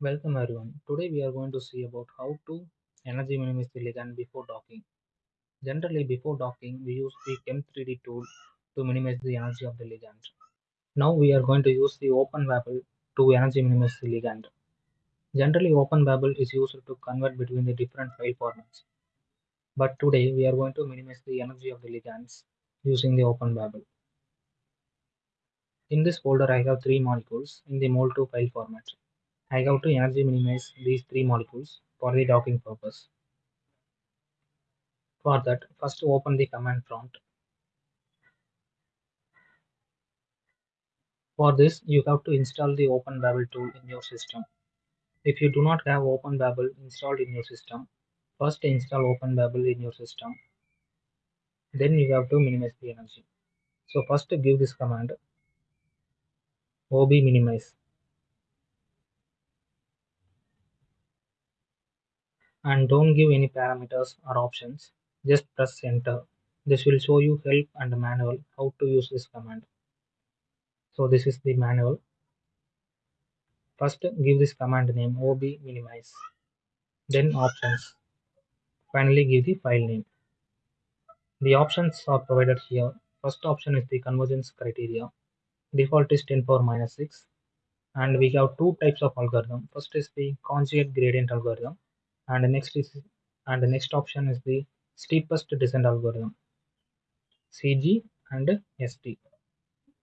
Welcome everyone. Today we are going to see about how to energy minimize the ligand before docking. Generally before docking we use the Chem3D tool to minimize the energy of the ligand. Now we are going to use the OpenBabel to energy minimize the ligand. Generally OpenBabel is used to convert between the different file formats. But today we are going to minimize the energy of the ligands using the OpenBabel. In this folder I have three molecules in the mol2 file format. I have to energy minimize these three molecules for the docking purpose. For that, first open the command prompt. For this, you have to install the OpenBabel tool in your system. If you do not have OpenBabel installed in your system, first install OpenBabel in your system. Then you have to minimize the energy. So first give this command ob minimize and don't give any parameters or options. Just press enter. This will show you help and manual how to use this command. So this is the manual. First give this command name ob minimize. Then options. Finally give the file name. The options are provided here. First option is the convergence criteria. Default is 10 power minus 6 and we have two types of algorithm. First is the conjugate gradient algorithm and the next is and the next option is the steepest descent algorithm cg and st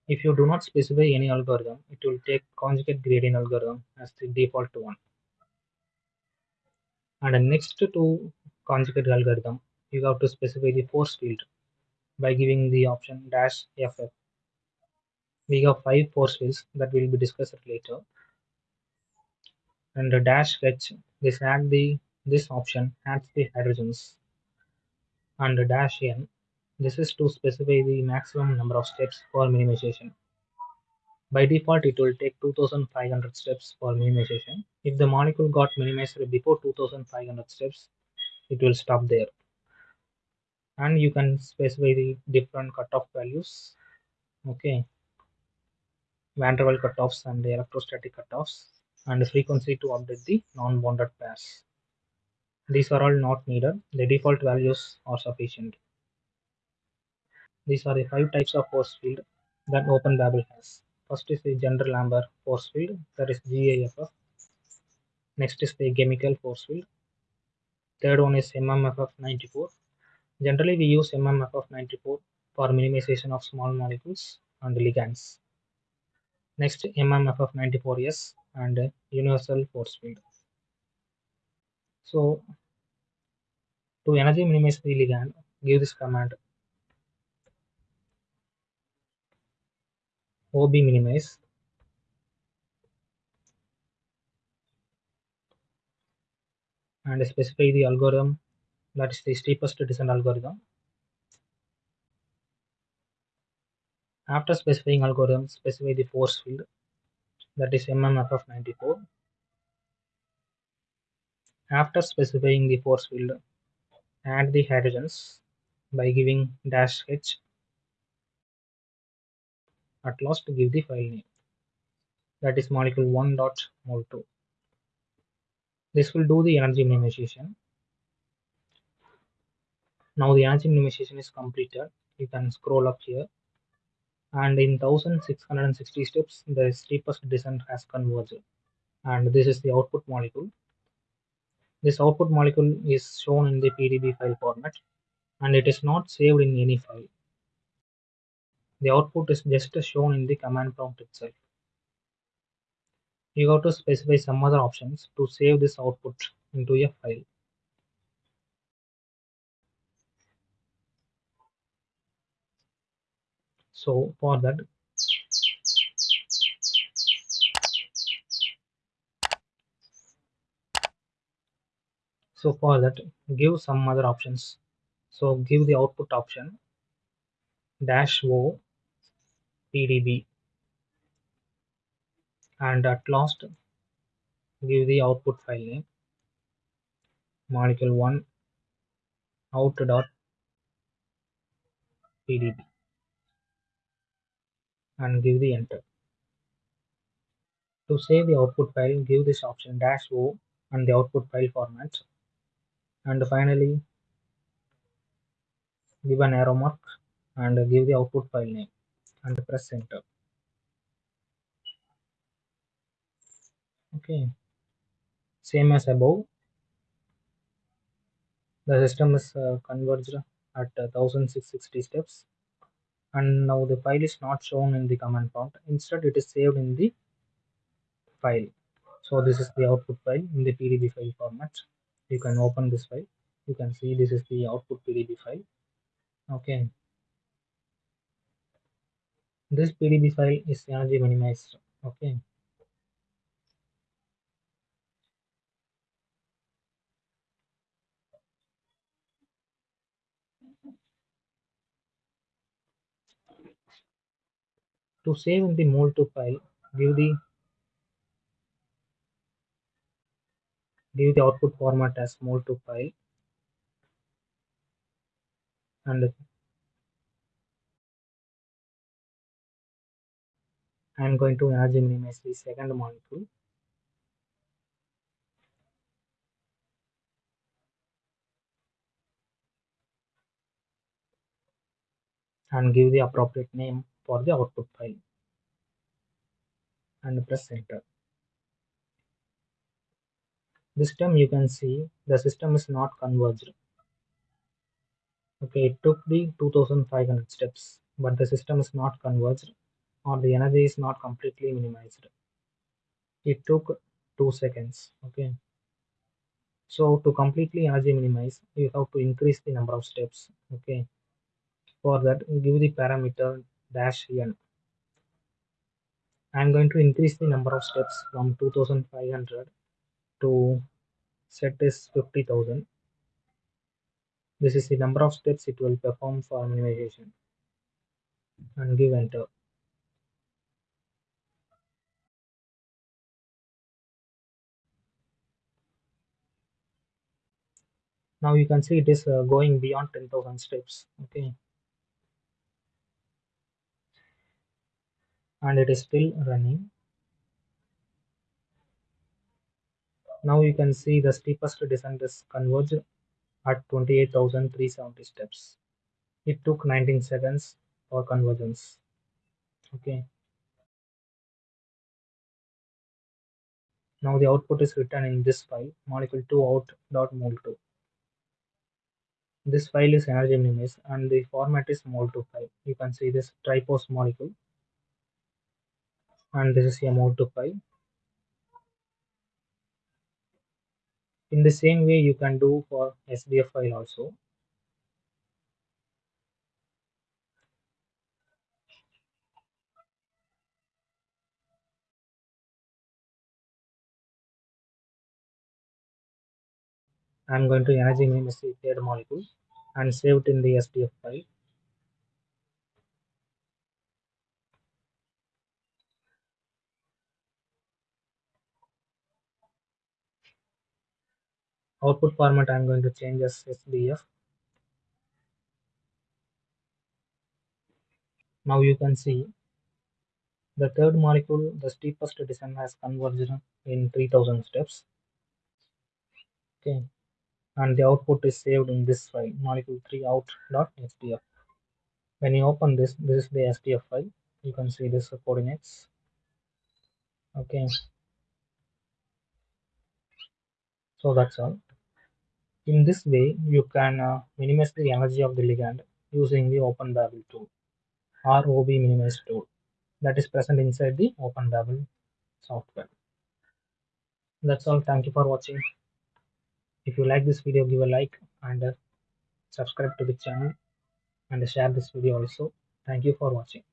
if you do not specify any algorithm it will take conjugate gradient algorithm as the default one. And the next to conjugate algorithm you have to specify the force field by giving the option dash ff we have five force fields that will be discussed later. And the dash h this add the this option adds the hydrogens. And dash n this is to specify the maximum number of steps for minimization. By default it will take 2500 steps for minimization. If the molecule got minimized before 2500 steps it will stop there. And you can specify the different cutoff values okay? Van der Waals cutoffs and the electrostatic cutoffs and frequency to update the non-bonded pairs these are all not needed. The default values are sufficient. These are the five types of force field that OpenBabel has. First is the general amber force field that is GAFF next is the Ghemical force field. Third one is MMFF94 Generally, we use MMFF94 for minimization of small molecules and ligands. Next, MMFF94S and universal force field. So, to energy minimize the ligand, give this command OB minimize and specify the algorithm that is the steepest descent algorithm. After specifying algorithm, specify the force field that is MMFF94. After specifying the force field, add the hydrogens by giving dash h. At last, to give the file name. That is molecule 1 dot mol 2 This will do the energy minimization. Now the energy minimization is completed. You can scroll up here. And in 1660 steps the steepest descent has converged. And this is the output molecule this output molecule is shown in the pdb file format and it is not saved in any file. The output is just shown in the command prompt itself. You have to specify some other options to save this output into a file. So for that so for that give some other options. So give the output option dash o pdb and at last give the output file name molecule 1 out dot pdb and give the enter. To save the output file, give this option dash O and the output file format. And finally, give an arrow mark and give the output file name and press enter. Okay, same as above. The system is uh, converged at uh, 1660 steps. And now the file is not shown in the command prompt. Instead it is saved in the file. So this is the output file in the pdb file format you can open this file. You can see this is the output pdb file. Okay. This pdb file is energy minimized. Okay. To save in the mol2 file give the give the output format as mol2 file. And I am going to energy minimize the second molecule. And give the appropriate name for the output file. And press enter. This time you can see the system is not converged. Okay, it took the 2500 steps, but the system is not converged or the energy is not completely minimized. It took 2 seconds. Okay. So to completely energy minimize, you have to increase the number of steps. Okay. For that, give the parameter dash n. I'm going to increase the number of steps from 2500 to set is 50,000. This is the number of steps it will perform for minimization and give enter. Now you can see it is uh, going beyond 10,000 steps. Okay. And it is still running. Now you can see the steepest descent is converged at 28,370 steps. It took 19 seconds for convergence. Okay. Now the output is written in this file molecule2 out.mol2. This file is energy minimized and the format is mol2 file. You can see this Tripos molecule and this is a mol2 file. In the same way you can do for SDF file also. I'm going to energy the molecule and save it in the SDF file. Output format I'm going to change as SDF. Now you can see the third molecule, the steepest descent has converged in 3000 steps. Okay, and the output is saved in this file molecule3 out.sdf. When you open this, this is the SDF file. You can see this coordinates. Okay, so that's all. In this way, you can uh, minimize the energy of the ligand using the OpenBabel tool or OB minimize tool that is present inside the OpenBabel software. That's all. Thank you for watching. If you like this video, give a like and uh, subscribe to the channel and share this video also. Thank you for watching.